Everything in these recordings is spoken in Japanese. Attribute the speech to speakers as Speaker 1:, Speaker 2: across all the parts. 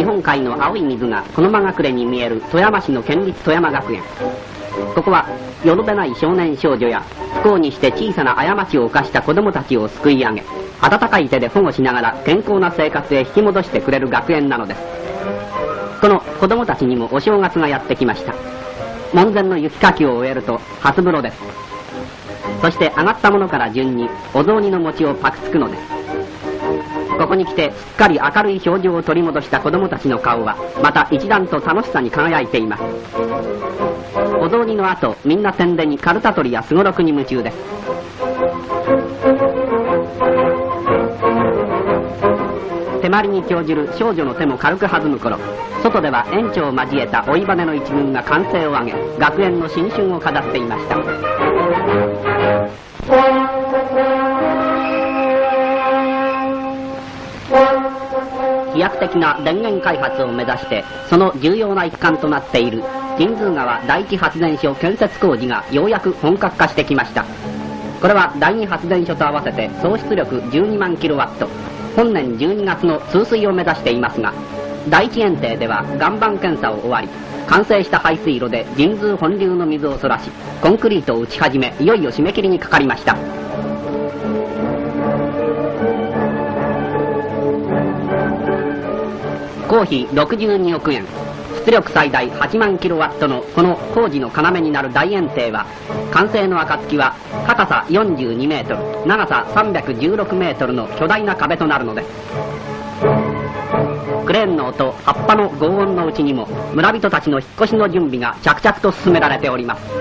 Speaker 1: 日本海の青い水がこのまがくれに見える富山市の県立富山学園。ここはよるべない少年少女や不幸にして小さな過ちを犯した子供たちを救い上げ温かい手で保護しながら健康な生活へ引き戻してくれる学園なのです。この子供たちにもお正月がやってきました。門前の雪かきを終えると初風呂です。そして上がったものから順にお雑煮の餅をパクつくのです。ここに来てすっかり明るい表情を取り戻した子供たちの顔はまた一段と楽しさに輝いています。お雑煮の後みんな天でにカルタ取りやすごろくに夢中です。手まりに興じる少女の手も軽く弾む頃外では園長を交えた追い羽の一軍が歓声を上げ学園の新春を飾っていました。飛躍的な電源開発を目指してその重要な一環となっている神通川第一発電所建設工事がようやく本格化してきました。これは第二発電所と合わせて総出力12万キロワット。本年12月の通水を目指していますが第一園庭では岩盤検査を終わり完成した排水路で神通本流の水をそらしコンクリートを打ち始めいよいよ締め切りにかかりました。工費62億円。出力最大8万キロワットのこの工事の要になる大園庭は完成の暁は高さ42メートル長さ316メートルの巨大な壁となるのです。クレーンの音葉っぱの轟音のうちにも村人たちの引っ越しの準備が着々と進められております。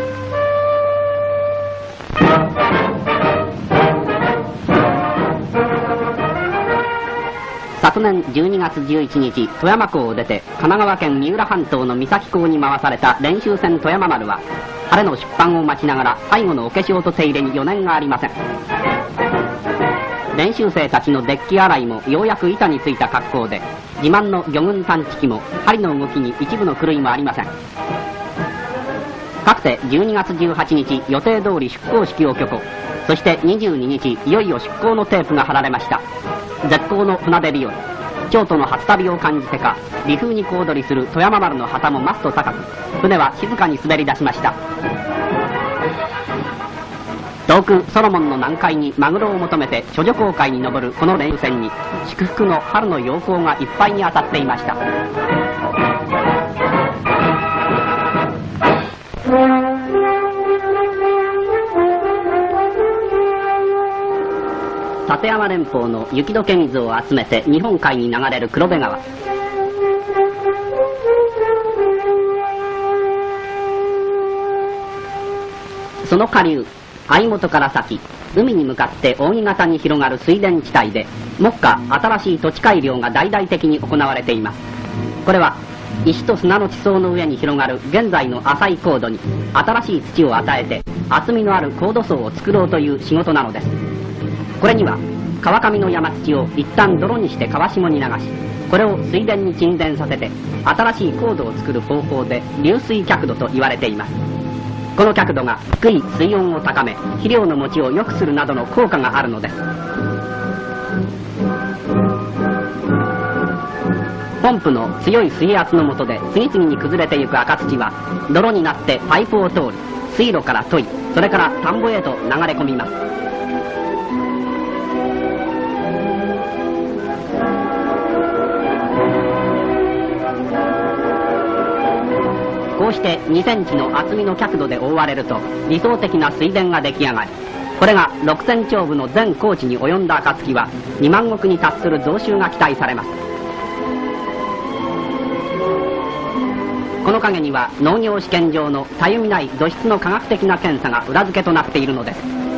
Speaker 1: 昨年12月11日富山港を出て神奈川県三浦半島の三崎港に回された練習船富山丸は晴れの出版を待ちながら最後のお化粧と手入れに余念がありません。練習生たちのデッキ洗いもようやく板についた格好で自慢の魚群探知機も針の動きに一部の狂いもありません。かつて12月18日予定通り出港式を挙行そして22日いよいよ出港のテープが貼られました。絶好の船出日和。京都の初旅を感じてか微風に小躍りする富山丸の旗もマスト高く。船は静かに滑り出しました。遠くソロモンの南海にマグロを求めて処女航海に登るこの連船に祝福の春の陽光がいっぱいに当たっていました。立山連峰の雪解け水を集めて日本海に流れる黒部川。その下流相本から先海に向かって扇形に広がる水田地帯で目下新しい土地改良が大々的に行われています。これは石と砂の地層の上に広がる現在の浅い高度に新しい土を与えて厚みのある高度層を作ろうという仕事なのです。これには川上の山土を一旦泥にして川下に流しこれを水田に沈殿させて新しい高度を作る方法で流水脚土と言われています。この角度が低い水温を高め肥料の持ちを良くするなどの効果があるのです。ポンプの強い水圧の下で次々に崩れていく赤土は泥になってパイプを通り水路から問いそれから田んぼへと流れ込みます。こうして2センチの厚みの角度で覆われると理想的な水田が出来上がり。これが6000丁部の全高地に及んだ暁は2万石に達する増収が期待されます。この陰には農業試験場のたゆみない土質の科学的な検査が裏付けとなっているのです。